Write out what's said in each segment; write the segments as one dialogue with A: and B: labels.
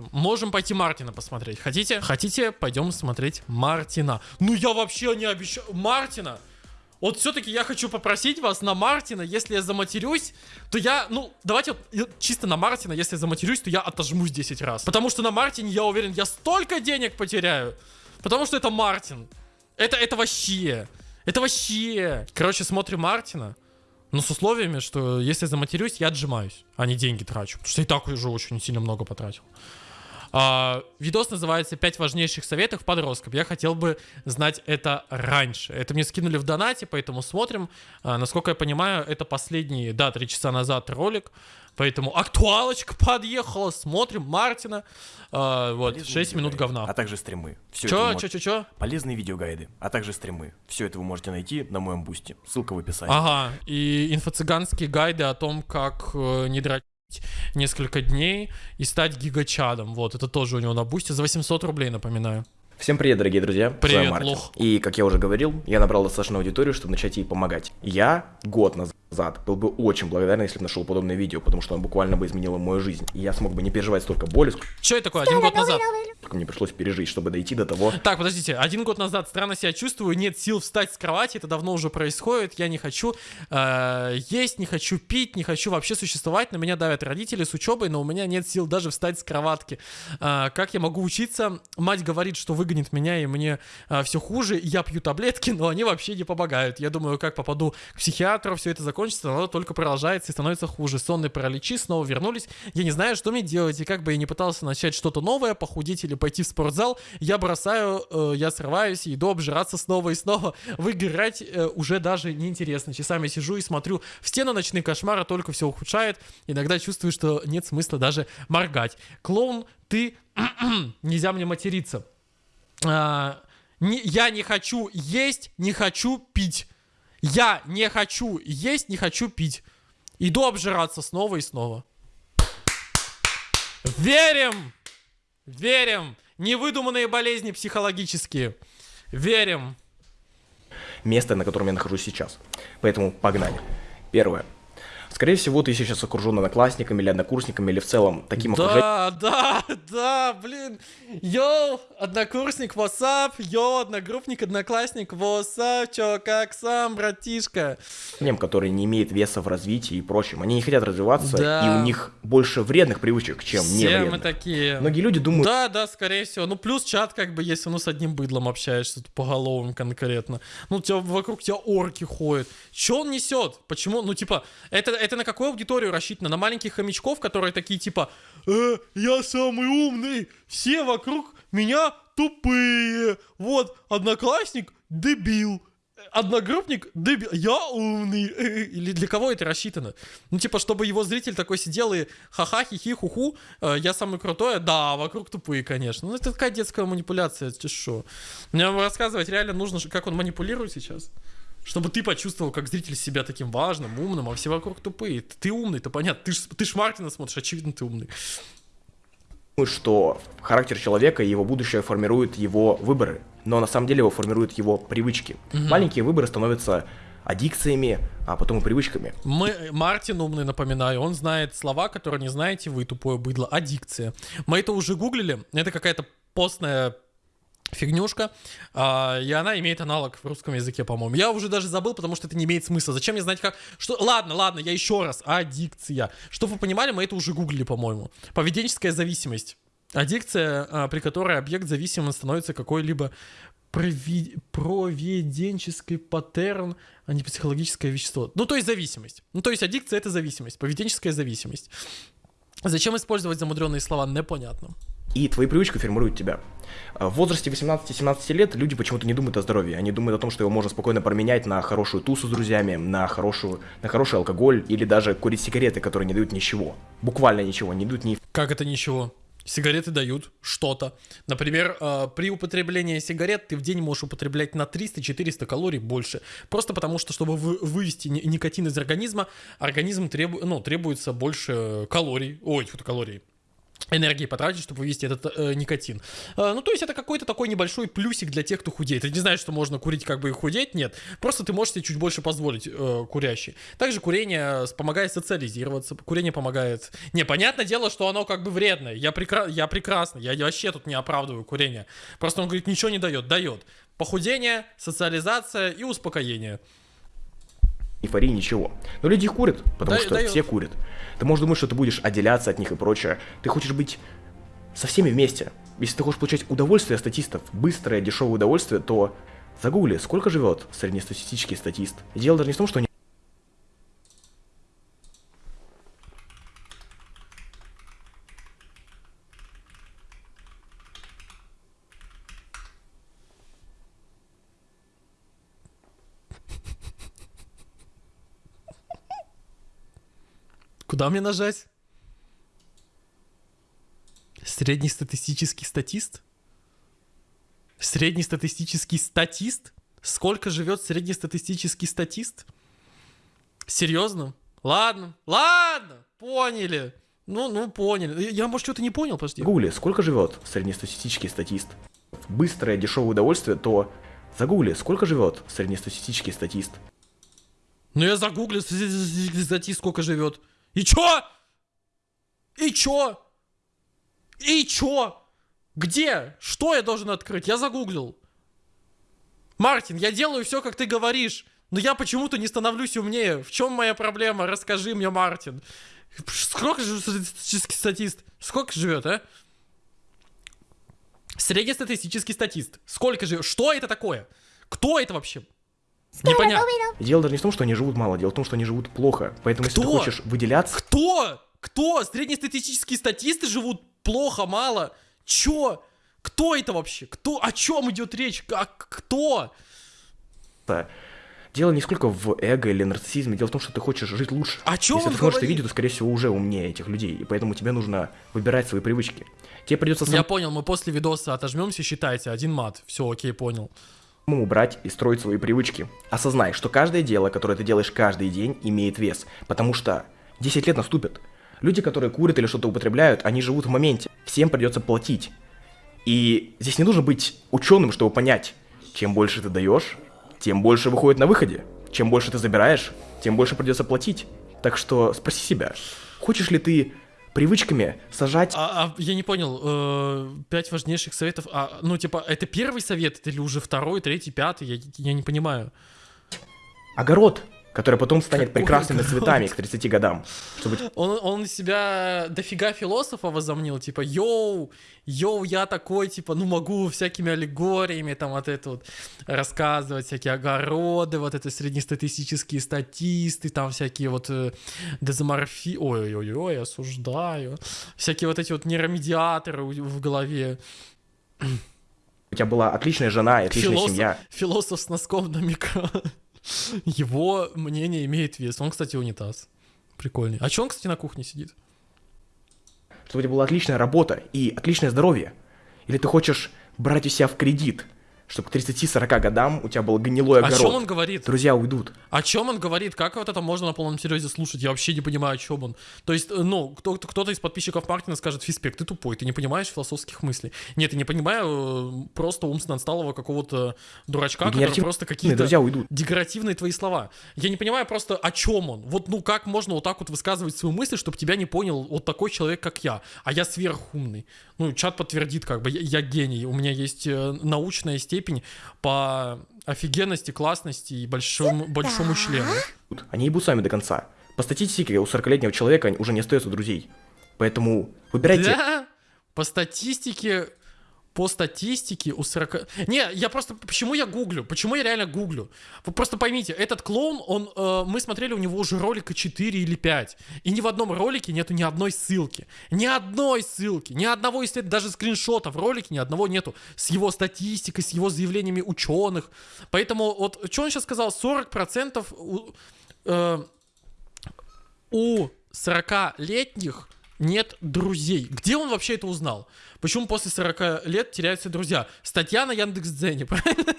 A: посмотрим. Можем пойти Мартина посмотреть. Хотите? Хотите? Пойдем смотреть Мартина. Ну я вообще не обещаю. Мартина! Вот все-таки я хочу попросить вас на Мартина, если я заматерюсь, то я, ну, давайте вот чисто на Мартина, если я заматерюсь, то я отожмусь 10 раз. Потому что на Мартине, я уверен, я столько денег потеряю. Потому что это Мартин. Это, это вообще. Это вообще. Короче, смотрим Мартина. Но с условиями, что если заматерюсь, я отжимаюсь, а не деньги трачу. Потому что и так уже очень сильно много потратил. А, видос называется «5 важнейших советов подросткам». Я хотел бы знать это раньше. Это мне скинули в донате, поэтому смотрим. А, насколько я понимаю, это последний, да, 3 часа назад ролик. Поэтому актуалочка подъехала, смотрим Мартина. А, вот, Полезные 6 минут говна.
B: А также стримы.
A: Все чё, чё, чё, чё?
B: Полезные видеогайды, а также стримы. Все это вы можете найти на моем бусте. Ссылка в описании.
A: Ага, и инфо-цыганские гайды о том, как э, не драть несколько дней и стать гигачадом. Вот, это тоже у него на бусте за 800 рублей, напоминаю.
B: Всем привет, дорогие друзья.
A: Привет, лох.
B: И, как я уже говорил, я набрал достаточно аудиторию, чтобы начать ей помогать. Я год назад был бы очень благодарен, если бы нашел подобное видео, потому что он буквально бы изменило мою жизнь. И я смог бы не переживать столько боли,
A: Что это такое, один год назад?
B: Сколько мне пришлось пережить, чтобы дойти до того...
A: Так, подождите, один год назад странно себя чувствую, нет сил встать с кровати, это давно уже происходит, я не хочу э, есть, не хочу пить, не хочу вообще существовать, на меня давят родители с учебой, но у меня нет сил даже встать с кроватки. Э, как я могу учиться? Мать говорит, что выгонит меня, и мне э, все хуже, я пью таблетки, но они вообще не помогают. Я думаю, как попаду к психиатру, все это закончится оно только продолжается и становится хуже. Сонные параличи снова вернулись. Я не знаю, что мне делать. И как бы я не пытался начать что-то новое, похудеть или пойти в спортзал, я бросаю, э, я срываюсь иду обжираться снова и снова. Выиграть э, уже даже неинтересно. Часами сижу и смотрю в стену ночные кошмары, только все ухудшает. Иногда чувствую, что нет смысла даже моргать. Клоун, ты... Нельзя мне материться. А, не, я не хочу есть, не хочу пить. Я не хочу есть, не хочу пить. Иду обжираться снова и снова. Верим! Верим! Невыдуманные болезни психологические. Верим.
B: Место, на котором я нахожусь сейчас. Поэтому погнали. Первое. Скорее всего, ты сейчас окружен одноклассниками или однокурсниками, или в целом таким
A: да, окружением. Да, да, да, блин. Yo, однокурсник, what's up, yo, одногруппник, одноклассник, what's up, чё, как сам, братишка.
B: Который не имеет веса в развитии и прочем. Они не хотят развиваться, да. и у них больше вредных привычек, чем Все не вредных.
A: мы такие.
B: Многие люди думают...
A: Да, да, скорее всего. Ну, плюс чат, как бы, если ну с одним быдлом общаешься, по головам конкретно. Ну, тебя, вокруг тебя орки ходят. Чё он несет? Почему? Ну, типа, это это на какую аудиторию рассчитано? На маленьких хомячков, которые такие типа э, «Я самый умный, все вокруг меня тупые, вот, одноклассник дебил». Одногруппник, дебил, я умный. Или для кого это рассчитано? Ну, типа, чтобы его зритель такой сидел и ха-ха, хихи, хуху, э, я самый крутой, да, вокруг тупые, конечно. Ну, это такая детская манипуляция, ты что? Мне рассказывать реально нужно, как он манипулирует сейчас. Чтобы ты почувствовал, как зритель себя таким важным, умным, а все вокруг тупые. Ты умный, то понятно. Ты ж, ты ж Мартина смотришь, очевидно, ты умный.
B: Что характер человека и его будущее формируют его выборы, но на самом деле его формируют его привычки. Угу. Маленькие выборы становятся аддикциями, а потом и привычками.
A: Мы, Мартин умный, напоминаю, он знает слова, которые не знаете вы, тупое быдло. Аддикция. Мы это уже гуглили, это какая-то постная фигнюшка, а, и она имеет аналог в русском языке, по-моему. Я уже даже забыл, потому что это не имеет смысла. Зачем мне знать как... Что... Ладно, ладно, я еще раз. Аддикция. Чтобы вы понимали, мы это уже гуглили, по-моему. Поведенческая зависимость. Аддикция, а, при которой объект зависимым становится какой-либо прови... проведенческий паттерн, а не психологическое вещество. Ну, то есть зависимость. Ну, то есть аддикция — это зависимость, поведенческая зависимость. Зачем использовать замудренные слова, непонятно.
B: И твои привычки формируют тебя. А в возрасте 18-17 лет люди почему-то не думают о здоровье. Они думают о том, что его можно спокойно променять на хорошую тусу с друзьями, на, хорошую, на хороший алкоголь или даже курить сигареты, которые не дают ничего. Буквально ничего, не дают ни...
A: Как это ничего? Сигареты дают что-то. Например, э, при употреблении сигарет ты в день можешь употреблять на 300-400 калорий больше. Просто потому что, чтобы вы, вывести никотин из организма, организм требу, ну, требуется больше калорий. Ой, калорий энергии потратить, чтобы вывести этот э, никотин. Э, ну, то есть это какой-то такой небольшой плюсик для тех, кто худеет. Ты не знаешь, что можно курить как бы и худеть, нет. Просто ты можешь себе чуть больше позволить э, курящий. Также курение помогает социализироваться, курение помогает... Не, понятное дело, что оно как бы вредное. Я, прекра... я прекрасно, я вообще тут не оправдываю курение. Просто он говорит, ничего не дает. Дает. Похудение, социализация и успокоение
B: эйфории, ничего. Но люди курят, потому да, что дает. все курят. Ты можешь думать, что ты будешь отделяться от них и прочее. Ты хочешь быть со всеми вместе. Если ты хочешь получать удовольствие от статистов, быстрое, дешевое удовольствие, то загугли, сколько живет среднестатистический статист. И дело даже не в том, что они
A: Куда мне нажать? Среднестатистический статист? Среднестатистический статист? Сколько живет среднестатистический статист? Серьезно? Ладно, ладно, поняли. Ну, ну, поняли. Я, может, что-то не понял, подожди.
B: Гугли, сколько живет среднестатистический статист? Быстрое, дешевое удовольствие, то загугли, сколько живет среднестатистический статист?
A: Ну, я загуглил, статист сколько живет. И чё? И чё? И чё? Где? Что я должен открыть? Я загуглил. Мартин, я делаю все, как ты говоришь. Но я почему-то не становлюсь умнее. В чем моя проблема? Расскажи мне, Мартин. Сколько живет статистический статист? Сколько живет, а? Среднестатистический статист. Сколько живет? Что это такое? Кто это вообще? Непонятно.
B: Дело даже не в том, что они живут мало, дело в том, что они живут плохо. Поэтому Кто? если ты хочешь выделяться...
A: Кто? Кто? Среднестатистические статисты живут плохо, мало? Чё? Кто это вообще? Кто? О чем идет речь? Как? Кто?
B: Да. Дело не сколько в эго или нарциссизме, дело в том, что ты хочешь жить лучше.
A: О чем
B: Если ты смотришь это видео, то, скорее всего, уже умнее этих людей, и поэтому тебе нужно выбирать свои привычки. Тебе придется
A: сам... Я понял, мы после видоса отожмемся, считайте, один мат. Все, окей, понял
B: убрать и строить свои привычки. Осознай, что каждое дело, которое ты делаешь каждый день, имеет вес, потому что 10 лет наступят. Люди, которые курят или что-то употребляют, они живут в моменте. Всем придется платить. И здесь не нужно быть ученым, чтобы понять, чем больше ты даешь, тем больше выходит на выходе. Чем больше ты забираешь, тем больше придется платить. Так что спроси себя, хочешь ли ты привычками сажать...
A: А, а я не понял, э, пять важнейших советов, а, ну, типа, это первый совет или уже второй, третий, пятый, я, я не понимаю.
B: Огород который потом станет Какой прекрасными огород? цветами к 30 годам.
A: Чтобы... Он, он себя дофига философа возомнил, типа, йоу, йоу, я такой, типа, ну могу всякими аллегориями там вот это вот рассказывать, всякие огороды, вот это среднестатистические статисты, там всякие вот э, дезоморфи... Ой-ой-ой, осуждаю. Всякие вот эти вот нейромедиаторы в голове.
B: У тебя была отличная жена и отличная философ, семья.
A: Философ с носком на микро. Его мнение имеет вес. Он, кстати, унитаз. Прикольный. А что он, кстати, на кухне сидит?
B: Чтобы у тебя была отличная работа и отличное здоровье. Или ты хочешь брать у себя в кредит – чтобы к 30-40 годам у тебя был гнилой огород.
A: О чем он говорит?
B: Друзья уйдут.
A: О чем он говорит? Как вот это можно на полном серьезе слушать? Я вообще не понимаю, о чем он. То есть, э, ну, кто- кто-то из подписчиков Мартина скажет, Фиспек, ты тупой, ты не понимаешь философских мыслей. Нет, я не понимаю э, просто умственно отсталого какого-то дурачка, который просто какие-то
B: друзья уйдут.
A: декоративные твои слова. Я не понимаю просто, о чем он. Вот, ну, как можно вот так вот высказывать свои мысли, чтобы тебя не понял вот такой человек, как я. А я сверхумный. Ну, чат подтвердит, как бы, я, я гений. У меня есть э, научная степень по офигенности, классности и большому, большому члену.
B: Они ебут сами до конца. По статистике у 40-летнего человека уже не остается друзей. Поэтому выбирайте...
A: Да? По статистике по статистике у 40... Не, я просто... Почему я гуглю? Почему я реально гуглю? Вы просто поймите, этот клоун, он... Э, мы смотрели у него уже ролика 4 или 5. И ни в одном ролике нету ни одной ссылки. Ни одной ссылки. Ни одного, если даже скриншота в ролике, ни одного нету. С его статистикой, с его заявлениями ученых. Поэтому вот, что он сейчас сказал? 40% у... Э, у 40-летних нет друзей. Где он вообще это узнал? Почему после 40 лет теряются друзья? Статья на Яндекс.Дзене, правильно?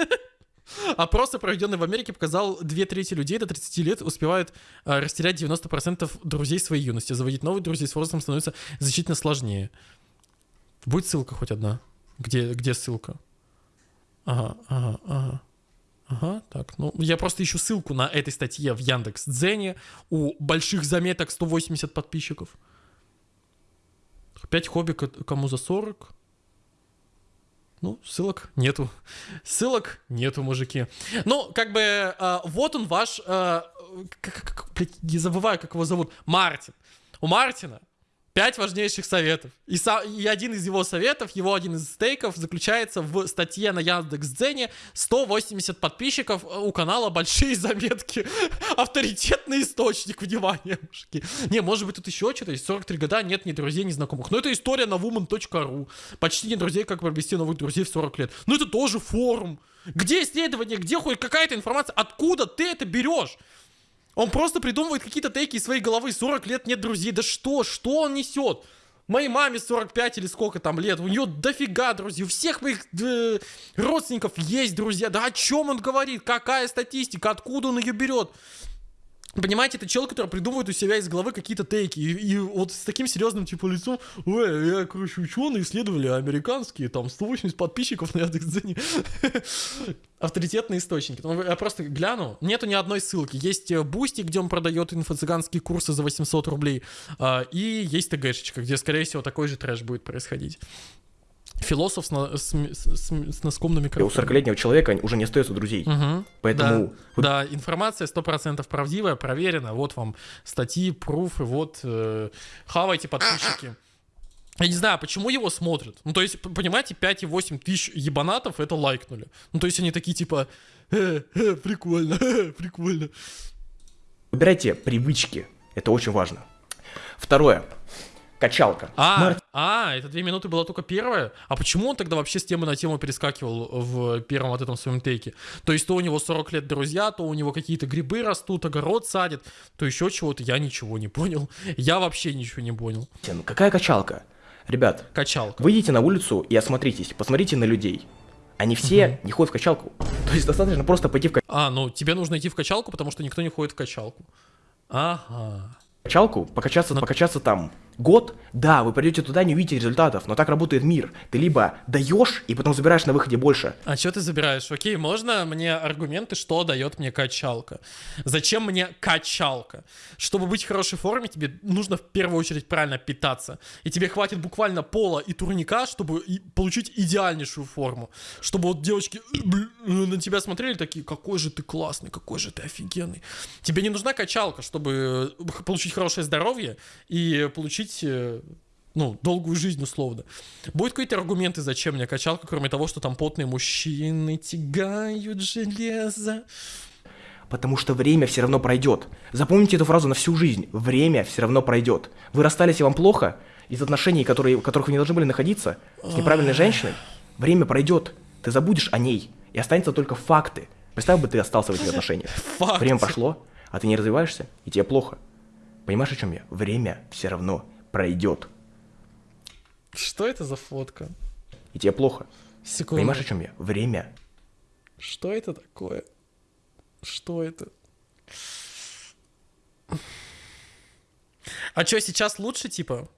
A: Опрос, проведенный в Америке, показал, две трети людей до 30 лет успевают э, растерять 90% друзей своей юности. Заводить новых друзей с возрастом становится значительно сложнее. Будет ссылка хоть одна? Где, где ссылка? Ага, ага, ага. Ага, так, ну, я просто ищу ссылку на этой статье в Яндекс Дзене. У больших заметок 180 подписчиков. 5 хобби кому за 40. Ну, ссылок нету. Ссылок нету, мужики. Ну, как бы, э, вот он ваш, э, как, как, блядь, не забываю, как его зовут, Мартин. У Мартина Пять важнейших советов. И, со, и один из его советов, его один из стейков заключается в статье на Яндекс.Дзене 180 подписчиков э, у канала Большие Заметки. Авторитетный источник, внимания, мужики. Не, может быть тут еще что-то есть. 43 года, нет ни друзей, ни знакомых. Но это история на woman.ru. Почти не друзей, как провести новых друзей в 40 лет. Ну это тоже форум. Где исследование, где хоть какая-то информация? Откуда ты это берешь? Он просто придумывает какие-то тейки из своей головы. 40 лет нет друзей. Да что? Что он несет? Моей маме 45 или сколько там лет. У нее дофига друзей. У всех моих э, родственников есть друзья. Да о чем он говорит? Какая статистика? Откуда он ее берет? Понимаете, это чел, который придумывает у себя из головы какие-то тейки. И, и вот с таким серьезным типа лицом, ой, я, короче, ученые исследовали американские, там, 180 подписчиков на Яндекс.Дзене. Авторитетные источники. Ну, я просто гляну, нету ни одной ссылки. Есть э, Boosty, где он продает инфо-цыганские курсы за 800 рублей, а, и есть ТГшечка, где, скорее всего, такой же трэш будет происходить. Философ с, на, с, с, с носком на микрофоне.
B: У 40-летнего человека уже не остается друзей.
A: Угу.
B: Поэтому...
A: Да, да, информация 100% правдивая, проверена. Вот вам статьи, пруфы, вот э, хавайте подписчики. Я не знаю, почему его смотрят. Ну, то есть, понимаете, 5,8 тысяч ебанатов это лайкнули. Ну, то есть, они такие типа, э, э, прикольно, э, прикольно.
B: Выбирайте привычки. Это очень важно. Второе качалка.
A: А. а, это две минуты была только первая? А почему он тогда вообще с темы на тему перескакивал в первом вот этом своем тейке? То есть то у него 40 лет друзья, то у него какие-то грибы растут, огород садит, то еще чего-то. Я ничего не понял. Я вообще ничего не понял.
B: Ну какая качалка? Ребят,
A: качалка.
B: выйдите на улицу и осмотритесь, посмотрите на людей. Они все угу. не ходят в качалку. То есть достаточно просто пойти в качалку.
A: А, ну тебе нужно идти в качалку, потому что никто не ходит в качалку. Ага.
B: Качалку, покачаться, Но... покачаться там год, да, вы придете туда, не увидите результатов, но так работает мир. Ты либо даешь и потом забираешь на выходе больше.
A: А что ты забираешь? Окей, можно мне аргументы, что дает мне качалка? Зачем мне качалка? Чтобы быть в хорошей форме, тебе нужно в первую очередь правильно питаться. И тебе хватит буквально пола и турника, чтобы получить идеальнейшую форму. Чтобы вот девочки на тебя смотрели такие, какой же ты классный, какой же ты офигенный. Тебе не нужна качалка, чтобы получить хорошее здоровье и получить жить э, ну, долгую жизнь условно. Будут какие-то аргументы, зачем мне качалка, кроме того, что там потные мужчины тягают железо.
B: Потому что время все равно пройдет. Запомните эту фразу на всю жизнь. Время все равно пройдет. Вы расстались и вам плохо из отношений, которые, в которых вы не должны были находиться, с неправильной женщиной. Время пройдет. Ты забудешь о ней. И останется только факты. Представь бы, ты остался в этих отношениях. Факты. Время прошло, а ты не развиваешься, и тебе плохо. Понимаешь, о чем я? Время все равно пройдет.
A: Что это за фотка?
B: И тебе плохо.
A: Секунду.
B: Понимаешь, о чем я? Время.
A: Что это такое? Что это? А что, сейчас лучше, типа?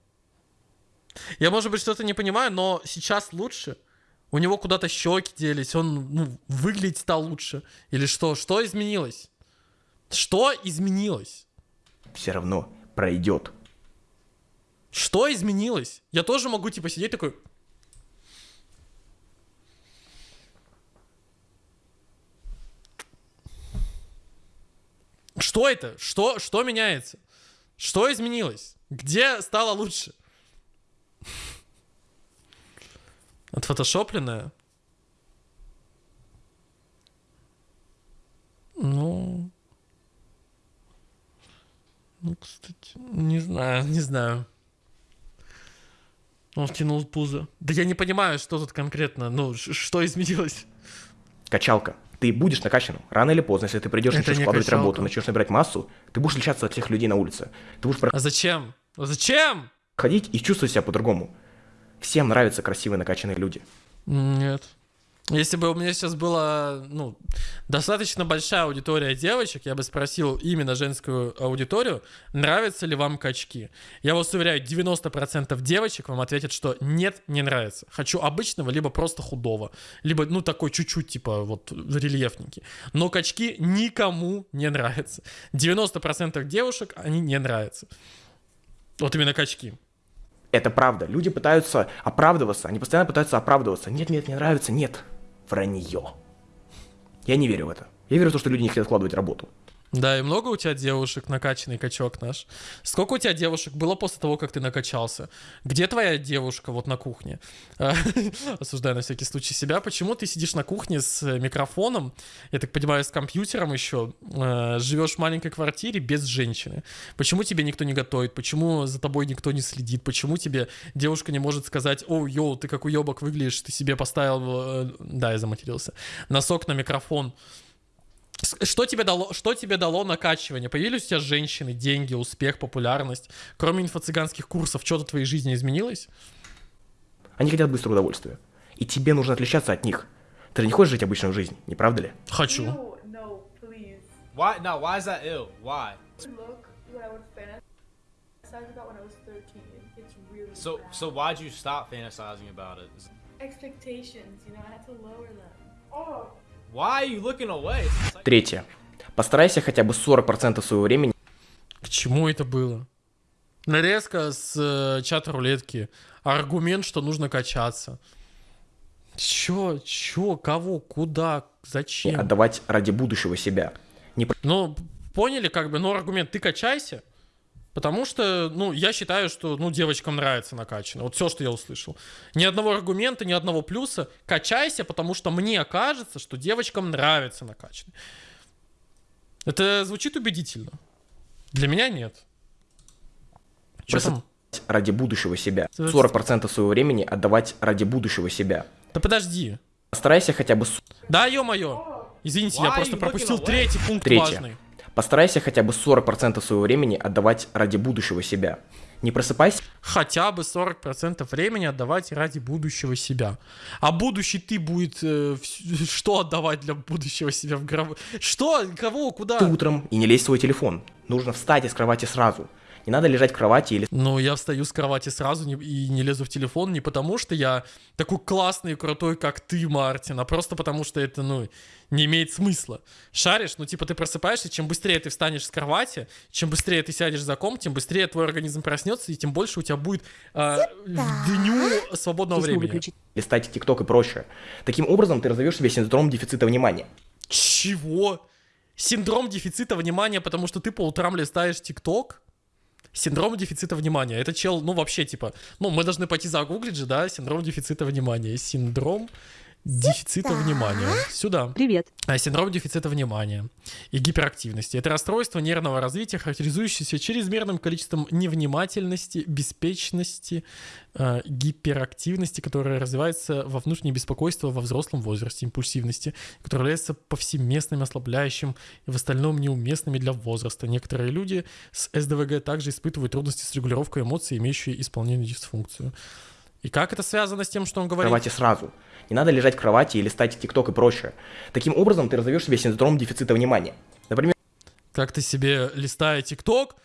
A: Я, может быть, что-то не понимаю, но сейчас лучше. У него куда-то щеки делись, он ну, выглядеть стал лучше. Или что? Что изменилось? Что изменилось?
B: Все равно пройдет.
A: Что изменилось? Я тоже могу, типа, сидеть такой... Что это? Что, что меняется? Что изменилось? Где стало лучше? Отфотошопленное? Ну... Ну, кстати, не знаю, не знаю. Он втянул пузо. Да я не понимаю, что тут конкретно, ну, что изменилось.
B: Качалка. Ты будешь накачанным. Рано или поздно, если ты придешь, начнешь вкладывать работу, начнешь набирать массу, ты будешь отличаться от всех людей на улице. Ты будешь...
A: А зачем? А зачем?
B: Ходить и чувствовать себя по-другому. Всем нравятся красивые накачанные люди.
A: Нет. Если бы у меня сейчас была, ну, достаточно большая аудитория девочек, я бы спросил именно женскую аудиторию, нравятся ли вам качки. Я вас уверяю, 90% девочек вам ответят, что нет, не нравится. Хочу обычного, либо просто худого. Либо, ну, такой чуть-чуть, типа, вот, рельефненький. Но качки никому не нравятся. 90% девушек, они не нравятся. Вот именно качки.
B: Это правда. Люди пытаются оправдываться, они постоянно пытаются оправдываться. Нет, нет, не нравится, нет. Вранье. Я не верю в это. Я верю в то, что люди не хотят вкладывать работу.
A: Да, и много у тебя девушек, накачанный качок наш? Сколько у тебя девушек было после того, как ты накачался? Где твоя девушка вот на кухне? Осуждаю на всякий случай себя. Почему ты сидишь на кухне с микрофоном, я так понимаю, с компьютером еще, э, живешь в маленькой квартире без женщины? Почему тебе никто не готовит? Почему за тобой никто не следит? Почему тебе девушка не может сказать, о, йоу, ты как уебок выглядишь, ты себе поставил, э, да, я заматерился, носок на микрофон, что тебе дало, что тебе дало накачивание? Появились у тебя женщины, деньги, успех, популярность? Кроме инфо-цыганских курсов, что-то в твоей жизни изменилось?
B: Они хотят быстрого удовольствия. И тебе нужно отличаться от них. Ты же не хочешь жить обычную жизнь, не правда ли?
A: Хочу.
C: No, no, please.
D: Why? No. Why is that ill? Why?
C: Look what I would fantasize about when I was 13. It's really
D: So,
C: bad.
D: so why'd you stop fantasizing about it?
C: expectations, you know, I had to lower them. Oh,
B: Третье. Постарайся хотя бы 40% своего времени
A: К чему это было? Нарезка с э, чат-рулетки. Аргумент, что нужно качаться. Чё, чё, кого, куда, зачем?
B: отдавать ради будущего себя. Не
A: Ну, поняли, как бы, ну, аргумент, ты качайся, потому что, ну, я считаю, что, ну, девочкам нравится накачано. Вот все, что я услышал. Ни одного аргумента, ни одного плюса. Качайся, потому что мне кажется, что девочкам нравится накачано. Это звучит убедительно. Для меня нет.
B: Просто-
A: там?
B: ради будущего себя.
A: Это-
B: 40% своего времени отдавать ради будущего себя.
A: Да подожди.
B: Постарайся хотя бы...
A: Да, ё-моё. Извините, я просто пропустил третий пункт
B: Третье.
A: важный.
B: Постарайся хотя бы 40% своего времени отдавать ради будущего себя. Не просыпайся
A: хотя бы 40% времени отдавать ради будущего себя. А будущий ты будет э, что отдавать для будущего себя в гробу? Что? Кого? Куда?
B: утром и не лезь в свой телефон. Нужно встать из кровати сразу. Не надо лежать в кровати или
A: Ну, я встаю с кровати сразу не- и не лезу в телефон не потому, что я такой классный и крутой, как ты, Мартин, а просто потому, что это, ну, не имеет смысла. Шаришь, ну, типа, ты просыпаешься, чем быстрее ты встанешь с кровати, чем быстрее ты сядешь за комп, тем быстрее твой организм проснется, и тем больше у тебя будет э, в дню свободного
E: Киснул
A: времени.
E: выключить.
B: листать ТикТок и прочее. Таким образом ты разовьешь себе синдром дефицита внимания.
A: Чего? Синдром дефицита внимания, потому что ты по утрам листаешь ТикТок? Синдром дефицита внимания. Это чел, ну вообще типа, ну мы должны пойти загуглить же, да, синдром дефицита внимания. Синдром дефицита внимания. Сюда.
E: Привет.
A: А, Синдром дефицита внимания и гиперактивности. Это расстройство нервного развития, характеризующееся чрезмерным количеством невнимательности, беспечности, э, гиперактивности, которая развивается во внутреннее беспокойство во взрослом возрасте, импульсивности, которая является повсеместным, ослабляющим и в остальном неуместными для возраста. Некоторые люди с СДВГ также испытывают трудности с регулировкой эмоций, имеющие исполнение дисфункцию. И как это связано с тем, что он говорит?
B: кровати сразу. Не надо лежать в кровати и листать ТикТок и прочее. Таким образом ты разовьешь себе синдром дефицита внимания. Например,
A: как ты себе, листая ТикТок,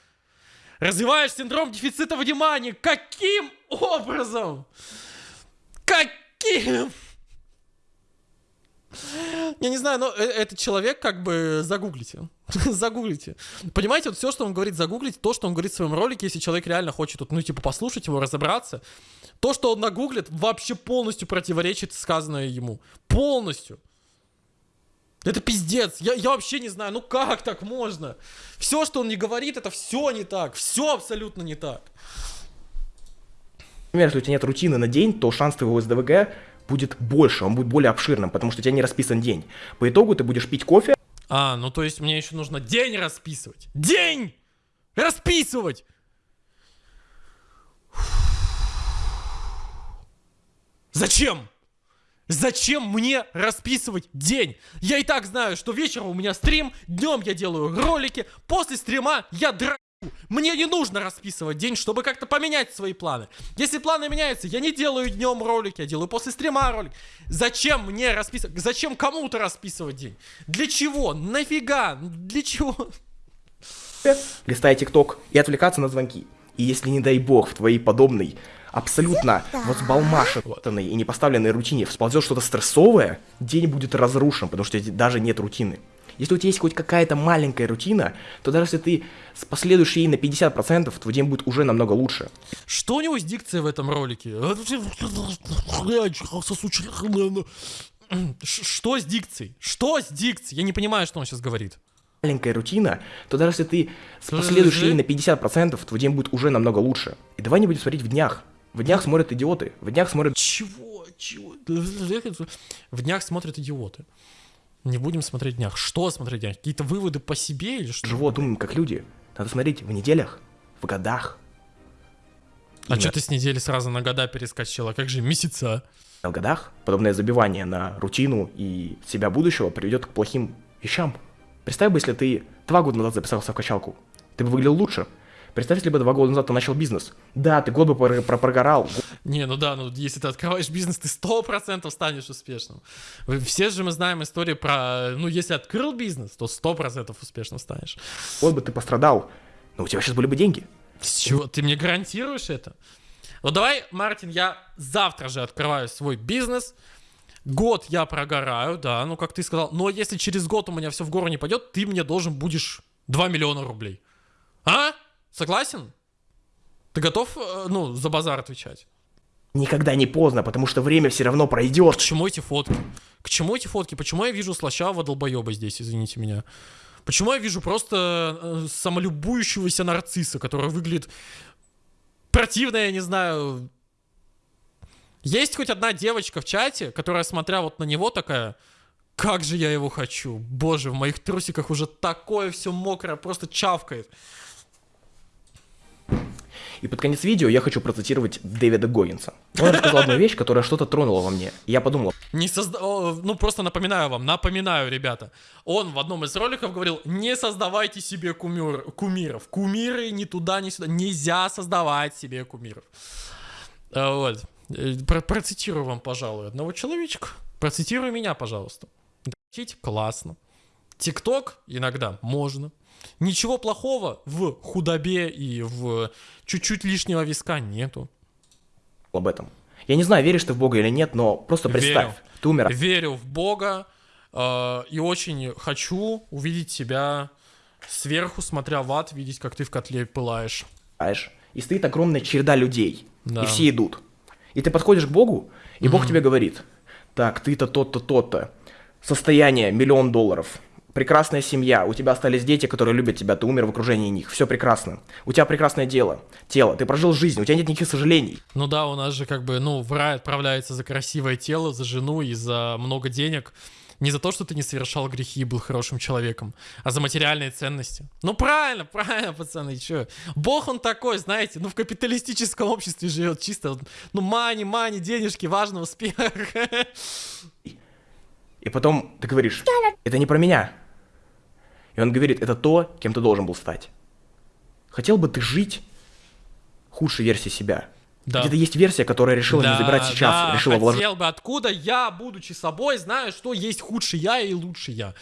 A: развиваешь синдром дефицита внимания. Каким образом? Каким? Я не знаю, но э- этот человек как бы загуглите. загуглите. Понимаете, вот все, что он говорит, загуглите, то, что он говорит в своем ролике, если человек реально хочет, вот, ну, типа, послушать его, разобраться, то, что он нагуглит, вообще полностью противоречит сказанное ему. Полностью. Это пиздец. Я, я вообще не знаю, ну как так можно? Все, что он не говорит, это все не так. Все абсолютно не так.
B: если у тебя нет рутины на день, то шанс твоего СДВГ будет больше, он будет более обширным, потому что у тебя не расписан день. По итогу ты будешь пить кофе,
A: А, ну то есть мне еще нужно день расписывать. День! Расписывать! Зачем? Зачем мне расписывать день? Я и так знаю, что вечером у меня стрим, днем я делаю ролики, после стрима я дра... Мне не нужно расписывать день, чтобы как-то поменять свои планы. Если планы меняются, я не делаю днем ролик, я делаю после стрима ролик. Зачем мне расписывать? Зачем кому-то расписывать день? Для чего? Нафига? Для чего?
B: листая ТикТок и отвлекаться на звонки. И если, не дай бог, в твоей подобной, абсолютно возбалмашенной и непоставленной рутине всползет что-то стрессовое, день будет разрушен, потому что даже нет рутины. Если у тебя есть хоть какая-то маленькая рутина, то даже если ты последуешь ей на 50%, твой день будет уже намного лучше.
A: Что у него с дикцией в этом ролике? Что с дикцией? Что с дикцией? Я не понимаю, что он сейчас говорит
B: маленькая рутина, то даже если ты последуешь ей на 50%, твой день будет уже намного лучше. И давай не будем смотреть в днях. В днях смотрят идиоты. В днях смотрят...
A: Чего? Чего? В днях смотрят идиоты. Не будем смотреть днях. Что смотреть днях? Какие-то выводы по себе или что?
B: Живот думаем, как люди. Надо смотреть в неделях, в годах.
A: А Именно. что ты с недели сразу на года перескочила? Как же месяца?
B: В годах подобное забивание на рутину и себя будущего приведет к плохим вещам. Представь бы, если ты два года назад записался в качалку. Ты бы выглядел лучше. Представь, если бы два года назад ты начал бизнес. Да, ты год бы про про прогорал.
A: Не, ну да, ну если ты открываешь бизнес, ты сто процентов станешь успешным. Все же мы знаем истории про, ну если открыл бизнес, то сто процентов успешным станешь.
B: Вот бы ты пострадал, но у тебя сейчас были бы деньги.
A: С чего? Ты мне гарантируешь это? Ну давай, Мартин, я завтра же открываю свой бизнес, Год я прогораю, да, ну как ты сказал. Но если через год у меня все в гору не пойдет, ты мне должен будешь 2 миллиона рублей. А? Согласен? Ты готов, э, ну, за базар отвечать?
B: Никогда не поздно, потому что время все равно пройдет.
A: К чему эти фотки? К чему эти фотки? Почему я вижу слащавого долбоеба здесь, извините меня? Почему я вижу просто э, самолюбующегося нарцисса, который выглядит противно, я не знаю, есть хоть одна девочка в чате, которая, смотря вот на него, такая, как же я его хочу. Боже, в моих трусиках уже такое все мокрое, просто чавкает.
B: И под конец видео я хочу процитировать Дэвида Гоггинса. Он рассказал одну вещь, которая что-то тронула во мне. Я подумал...
A: Не созда... Ну, просто напоминаю вам, напоминаю, ребята. Он в одном из роликов говорил, не создавайте себе кумир... кумиров. Кумиры ни туда, ни сюда. Нельзя создавать себе кумиров. А, вот. Э, про процитирую вам, пожалуй, одного человечка. Процитируй меня, пожалуйста. Классно. ТикТок иногда можно. Ничего плохого в худобе и в чуть-чуть лишнего виска нету.
B: Об этом. Я не знаю, веришь ты в Бога или нет, но просто представь, Верю. ты умер.
A: Верю в Бога э, и очень хочу увидеть тебя сверху, смотря в ад, видеть, как ты в котле пылаешь.
B: И стоит огромная череда людей, да. и все идут. И ты подходишь к Богу, и mm-hmm. Бог тебе говорит, так, ты-то тот-то, тот-то, состояние миллион долларов, прекрасная семья, у тебя остались дети, которые любят тебя, ты умер в окружении них, все прекрасно. У тебя прекрасное дело, тело, ты прожил жизнь, у тебя нет никаких сожалений.
A: Ну да, у нас же как бы, ну, в рай отправляется за красивое тело, за жену и за много денег. Не за то, что ты не совершал грехи и был хорошим человеком, а за материальные ценности. Ну правильно, правильно, пацаны, что? Бог он такой, знаете, ну в капиталистическом обществе живет чисто, ну мани, мани, денежки, важно успех.
B: И потом ты говоришь, это не про меня. И он говорит, это то, кем ты должен был стать. Хотел бы ты жить худшей версией себя? Да. Где-то есть версия, которая решила да, не забирать сейчас, да, решила
A: вложить. хотел бы, откуда я, будучи собой, знаю, что есть худший я и лучший я.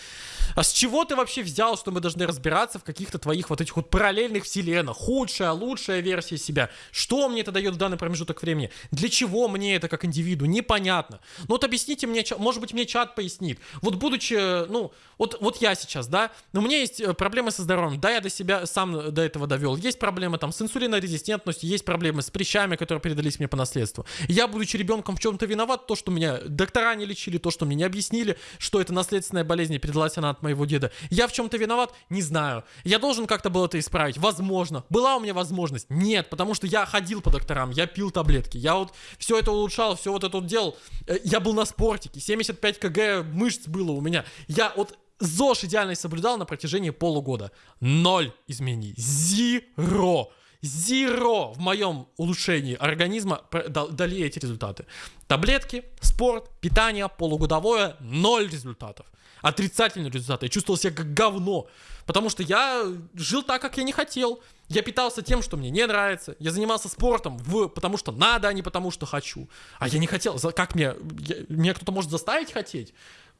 A: А с чего ты вообще взял, что мы должны разбираться в каких-то твоих вот этих вот параллельных вселенных? Худшая, лучшая версия себя. Что мне это дает в данный промежуток времени? Для чего мне это как индивиду? Непонятно. Ну вот объясните мне, может быть мне чат пояснит. Вот будучи, ну, вот, вот я сейчас, да, но у меня есть э, проблемы со здоровьем. Да, я до себя сам до этого довел. Есть проблемы там с инсулинорезистентностью, есть проблемы с прыщами, которые передались мне по наследству. Я, будучи ребенком, в чем-то виноват. То, что меня доктора не лечили, то, что мне не объяснили, что это наследственная болезнь, и передалась она от моего деда. Я в чем-то виноват? Не знаю. Я должен как-то был это исправить? Возможно. Была у меня возможность? Нет, потому что я ходил по докторам, я пил таблетки, я вот все это улучшал, все вот это вот делал. Э, я был на спортике, 75 кг мышц было у меня. Я вот ЗОЖ идеально соблюдал на протяжении полугода. Ноль изменений. Зеро. Зеро в моем улучшении организма дали эти результаты. Таблетки, спорт, питание, полугодовое, ноль результатов. Отрицательные результаты. Я чувствовал себя как говно. Потому что я жил так, как я не хотел. Я питался тем, что мне не нравится. Я занимался спортом в, потому что надо, а не потому что хочу. А я не хотел. Как мне... я- меня кто-то может заставить хотеть?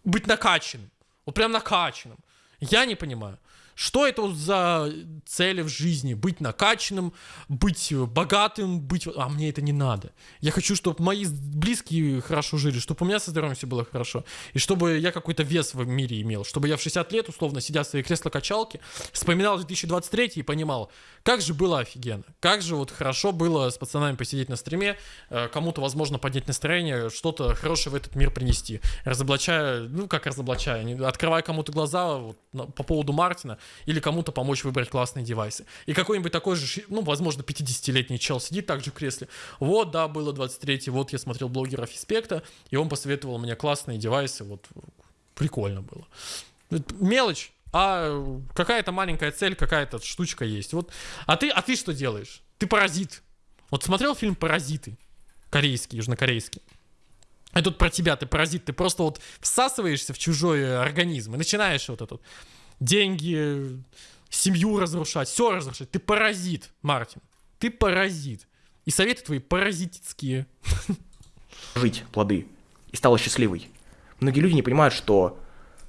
A: Быть накачанным. Вот прям накачанным. Я не понимаю. Что это за цели в жизни? Быть накачанным, быть богатым, быть... А мне это не надо. Я хочу, чтобы мои близкие хорошо жили, чтобы у меня со здоровьем все было хорошо. И чтобы я какой-то вес в мире имел. Чтобы я в 60 лет, условно, сидя в своей кресло-качалке, вспоминал 2023 и понимал, как же было офигенно. Как же вот хорошо было с пацанами посидеть на стриме, э, кому-то, возможно, поднять настроение, что-то хорошее в этот мир принести. Разоблачая, ну как разоблачая, открывая кому-то глаза вот, по поводу Мартина, или кому-то помочь выбрать классные девайсы. И какой-нибудь такой же, ну, возможно, 50-летний чел сидит также в кресле. Вот, да, было 23-й, вот я смотрел блогера Фиспекта, и он посоветовал мне классные девайсы, вот прикольно было. Мелочь, а какая-то маленькая цель, какая-то штучка есть. Вот. А ты, а ты что делаешь? Ты паразит. Вот смотрел фильм «Паразиты»? Корейский, южнокорейский. И тут про тебя, ты паразит, ты просто вот всасываешься в чужой э, организм и начинаешь вот это вот деньги, семью разрушать, все разрушать. Ты паразит, Мартин. Ты паразит. И советы твои паразитские.
B: жить плоды и стала счастливой. Многие люди не понимают, что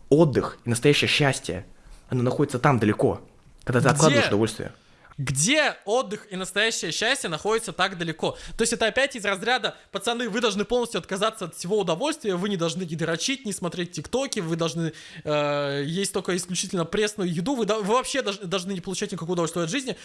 B: отдых и настоящее счастье, оно находится там далеко, когда ты
A: Где?
B: откладываешь удовольствие.
A: Где отдых и настоящее счастье находятся так далеко? То есть это опять из разряда, пацаны, вы должны полностью отказаться от всего удовольствия, вы не должны не дрочить, не смотреть тиктоки, вы должны э, есть только исключительно пресную еду, вы, вы вообще должны, должны не получать никакого удовольствия от жизни,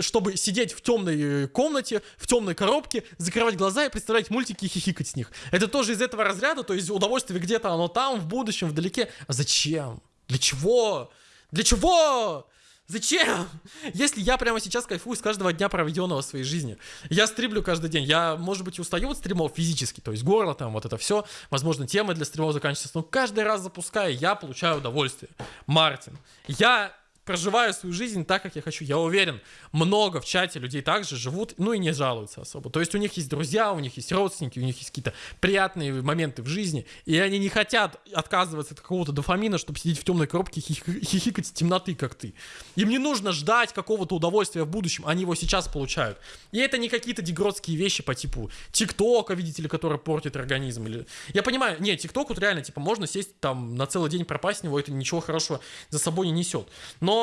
A: чтобы сидеть в темной комнате, в темной коробке, закрывать глаза и представлять мультики и хихикать с них. Это тоже из этого разряда, то есть удовольствие где-то оно там, в будущем, вдалеке. А зачем? Для чего? Для чего? Зачем? Если я прямо сейчас кайфую с каждого дня, проведенного в своей жизни. Я стримлю каждый день. Я, может быть, устаю от стримов физически, то есть горло там, вот это все. Возможно, темы для стримов заканчиваются. Но каждый раз запуская, я получаю удовольствие. Мартин, я проживаю свою жизнь так, как я хочу. Я уверен, много в чате людей также живут, ну и не жалуются особо. То есть у них есть друзья, у них есть родственники, у них есть какие-то приятные моменты в жизни, и они не хотят отказываться от какого-то дофамина, чтобы сидеть в темной коробке и хих- хихикать с темноты, как ты. Им не нужно ждать какого-то удовольствия в будущем, они его сейчас получают. И это не какие-то дегродские вещи по типу ТикТока, видите ли, который портит организм. Или... Я понимаю, не, ТикТок вот реально, типа, можно сесть там на целый день пропасть в него, это ничего хорошего за собой не несет. Но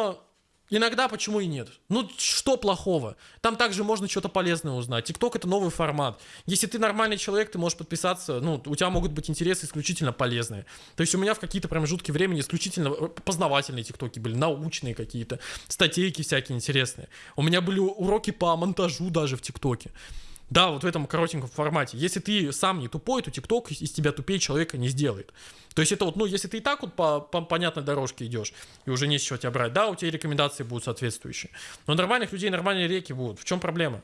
A: Иногда почему и нет? Ну, что плохого? Там также можно что-то полезное узнать. ТикТок это новый формат. Если ты нормальный человек, ты можешь подписаться, ну, у тебя могут быть интересы исключительно полезные. То есть у меня в какие-то промежутки времени исключительно э, познавательные ТикТоки были, научные какие-то, статейки всякие интересные. У меня были уроки по монтажу даже в ТикТоке. Да, вот в этом коротеньком формате. Если ты сам не тупой, то ТикТок из тебя тупее человека не сделает. То есть это вот, ну, если ты и так вот по, по понятной дорожке идешь, и уже не с чего тебя брать, да, у тебя рекомендации будут соответствующие. Но нормальных людей нормальные реки будут. В чем проблема?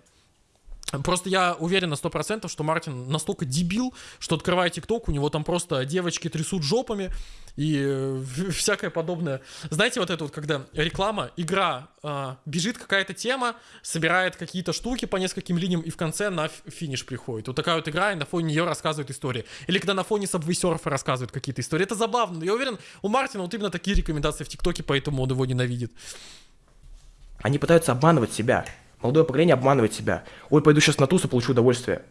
A: Просто я уверен на 100%, что Мартин настолько дебил, что открывая ТикТок, у него там просто девочки трясут жопами и э, всякое подобное. Знаете, вот это вот, когда реклама, игра, а, бежит какая-то тема, собирает какие-то штуки по нескольким линиям и в конце на финиш приходит. Вот такая вот игра, и на фоне нее рассказывают истории. Или когда на фоне Subway Surfer рассказывают какие-то истории. Это забавно. но Я уверен, у Мартина вот именно такие рекомендации в ТикТоке, поэтому он его ненавидит.
B: Они пытаются обманывать себя. Молодое поколение обманывает себя. Ой, пойду сейчас на туз и получу удовольствие.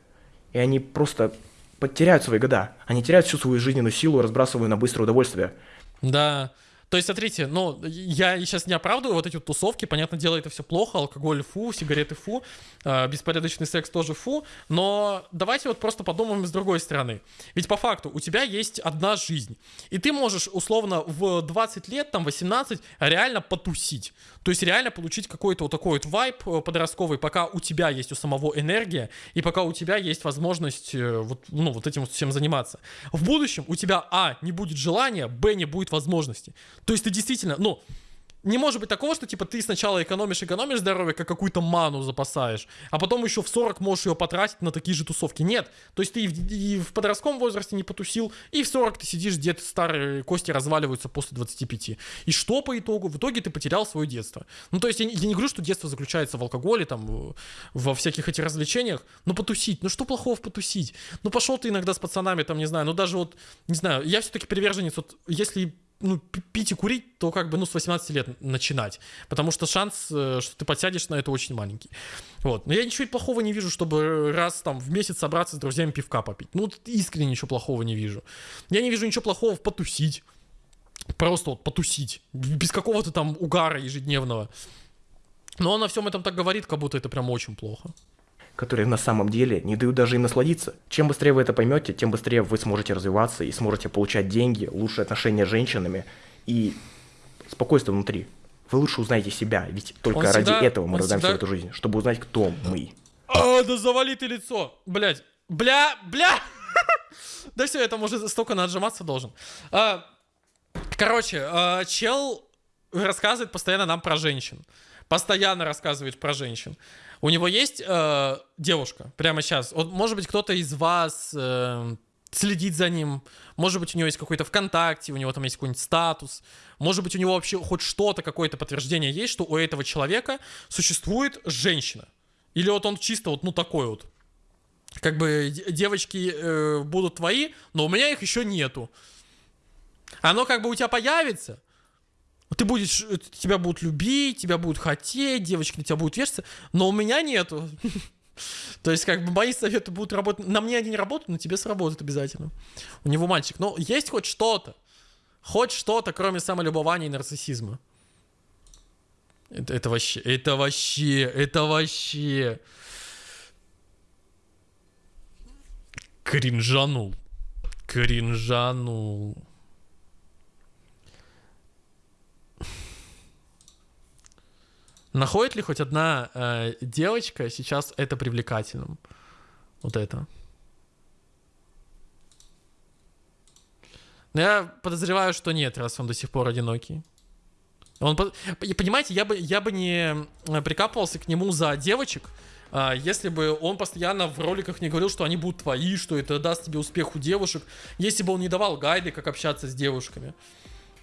B: И они просто потеряют свои года. Они теряют всю свою жизненную силу, разбрасывая на быстрое удовольствие.
A: Да. То есть, смотрите, ну, я сейчас не оправдываю вот эти вот тусовки, понятное дело, это все плохо, алкоголь фу, сигареты фу, э, беспорядочный секс тоже фу, но давайте вот просто подумаем с другой стороны. Ведь по факту у тебя есть одна жизнь, и ты можешь условно в 20 лет, там 18, реально потусить. То есть реально получить какой-то вот такой вот вайп э, подростковый, пока у тебя есть у самого энергия, и пока у тебя есть возможность э, вот, ну, вот этим вот всем заниматься. В будущем у тебя, а, не будет желания, б, не будет возможности. То есть ты действительно, ну, не может быть такого, что, типа, ты сначала экономишь, экономишь здоровье, как какую-то ману запасаешь, а потом еще в 40 можешь ее потратить на такие же тусовки. Нет. То есть ты и в, и в подростковом возрасте не потусил, и в 40 ты сидишь, где-то старые кости разваливаются после 25. И что по итогу? В итоге ты потерял свое детство. Ну, то есть я, я не говорю, что детство заключается в алкоголе, там, во всяких этих развлечениях, но потусить. Ну, что плохого в потусить? Ну, пошел ты иногда с пацанами, там, не знаю, ну, даже вот, не знаю, я все-таки приверженец, вот, если ну, пи- пить и курить, то как бы, ну, с 18 лет начинать. Потому что шанс, э, что ты подсядешь на это очень маленький. Вот. Но я ничего плохого не вижу, чтобы раз там в месяц собраться с друзьями пивка попить. Ну, искренне ничего плохого не вижу. Я не вижу ничего плохого в потусить. Просто вот потусить. Без какого-то там угара ежедневного. Но он на всем этом так говорит, как будто это прям очень плохо.
B: Которые на самом деле не дают даже им насладиться. Чем быстрее вы это поймете, тем быстрее вы сможете развиваться и сможете получать деньги, лучшие отношения с женщинами и спокойствие внутри. Вы лучше узнаете себя, ведь только
A: Он
B: ради
A: всегда-
B: этого мы рождаемся
A: всегда-
B: в эту жизнь, чтобы узнать, кто мы.
A: А, да завали ты лицо! Блять. Бля, бля! Да все, это уже столько наджиматься должен. А, Короче, а, чел рассказывает постоянно нам про женщин. Постоянно рассказывает про женщин. У него есть э, девушка прямо сейчас. Вот, может быть, кто-то из вас э, следит за ним. Может быть, у него есть какой-то ВКонтакте, у него там есть какой-нибудь статус. Может быть, у него вообще хоть что-то, какое-то подтверждение есть, что у этого человека существует женщина. Или вот он чисто вот, ну, такой вот. Как бы де- девочки э, будут твои, но у меня их еще нету. Оно как бы у тебя появится. Ты будешь, тебя будут любить, тебя будут хотеть, девочки на тебя будут вешаться, но у меня нету. То есть, как бы мои советы будут работать. На мне они не работают, на тебе сработают обязательно. У него мальчик. Но есть хоть что-то. Хоть что-то, кроме самолюбования и нарциссизма. Это, это вообще, это вообще, это вообще. Кринжанул. Кринжанул. Находит ли хоть одна э, девочка сейчас это привлекательным? Вот это. Но я подозреваю, что нет, раз он до сих пор одинокий. Он, понимаете, я бы, я бы не э, прикапывался к нему за девочек, а, если бы он постоянно в роликах не говорил, что они будут твои, что это даст тебе успех у девушек, если бы он не давал гайды, как общаться с девушками.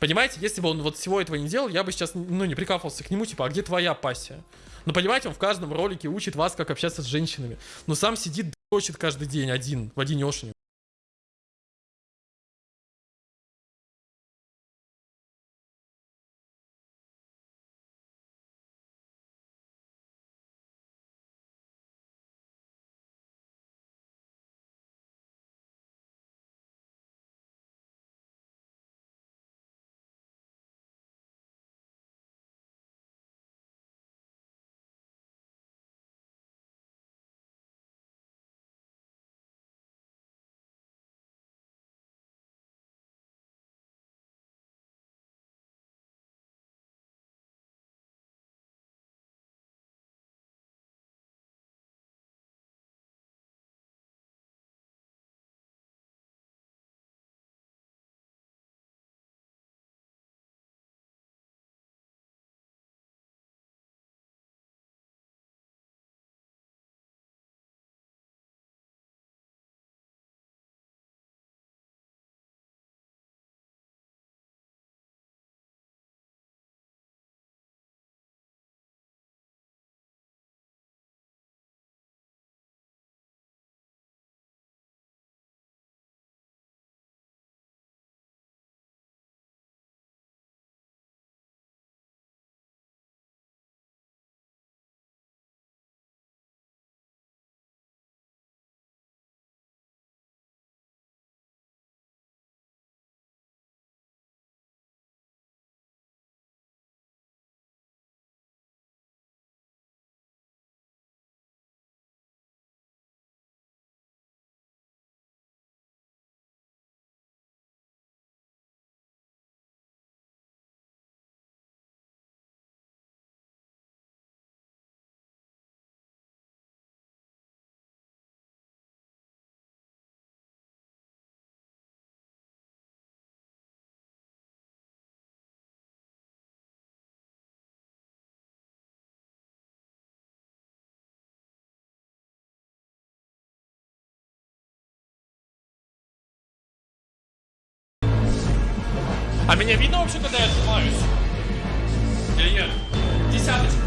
A: Понимаете, если бы он вот всего этого не делал, я бы сейчас, ну, не прикапывался к нему, типа, а где твоя пассия? Ну, понимаете, он в каждом ролике учит вас, как общаться с женщинами. Но сам сидит, дрочит каждый день один, в одинешенек. А меня видно вообще, когда я отжимаюсь? Или нет? Десяточку.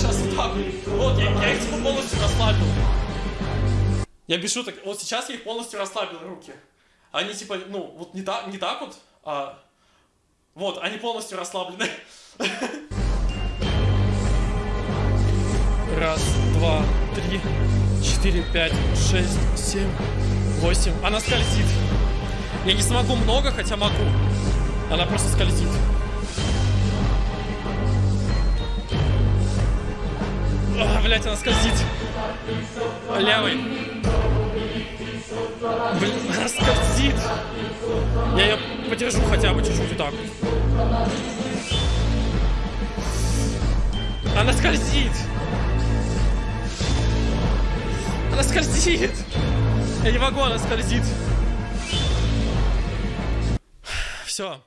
A: Сейчас вот так вот. Я, я их типа полностью расслабил. Я без шуток, вот сейчас я их полностью расслабил, руки. Они типа, ну, вот не так, не так вот, а... Вот, они полностью расслаблены. Раз, два, три, четыре, пять, шесть, семь, восемь. Она скользит. Я не смогу много, хотя могу. Она просто скользит. А, блять, она скользит. Левый. Блин, она скользит. Я ее подержу хотя бы чуть-чуть вот так. Она скользит. Она скользит. Я не могу, она скользит. Все.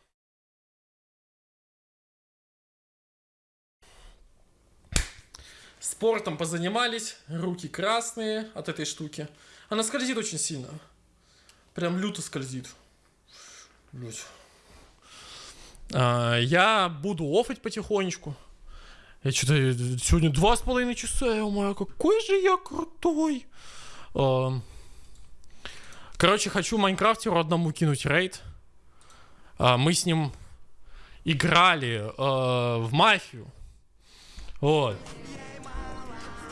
A: Спортом позанимались, руки красные от этой штуки. Она скользит очень сильно. Прям люто скользит. Блять. А, я буду офать потихонечку. Я что-то сегодня два с половиной часа, я моя, какой же я крутой. А, короче, хочу Майнкрафтеру одному кинуть рейд. А, мы с ним играли а, в мафию. Вот.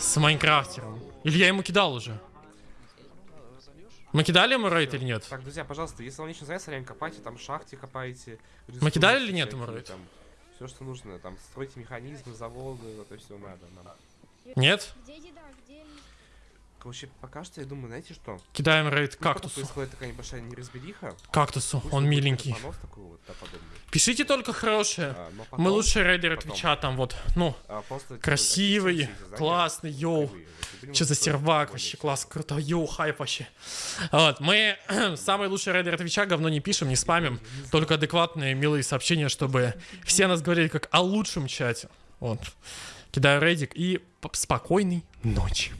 A: С Майнкрафтером. Или я ему кидал уже? Мы кидали ему рейд или нет?
E: Так, друзья, пожалуйста, если вам лично нравится, реально копайте, там шахте копайте.
A: Мы кидали или нет ему рейд?
E: Все, что нужно, там, стройте механизмы, заводы, вот это все надо нам.
A: Нет?
F: Где еда? Где...
E: Короче, пока что я думаю, знаете что?
A: Кидаем рейд
E: Ну,
A: кактусу.
E: происходит такая небольшая неразбериха.
A: Кактусу,
E: пусть
A: он миленький.
E: такой вот, да.
A: Пишите только хорошее.
E: А, потом-
A: Мы лучшие рейдеры
E: потом,
A: Твича там вот. Ну,
E: а, просто, типа,
A: красивый,
E: задания
A: классный, йоу.
E: кривые.
A: Что за сервак вообще, класс, круто, йоу, хайп вообще. Вот, мы самые лучшие рейдеры Твича, говно не пишем, не спамим, только адекватные, милые сообщения, чтобы все нас говорили как о лучшем чате. Вот. Кидаю рейдик и спокойной ночи.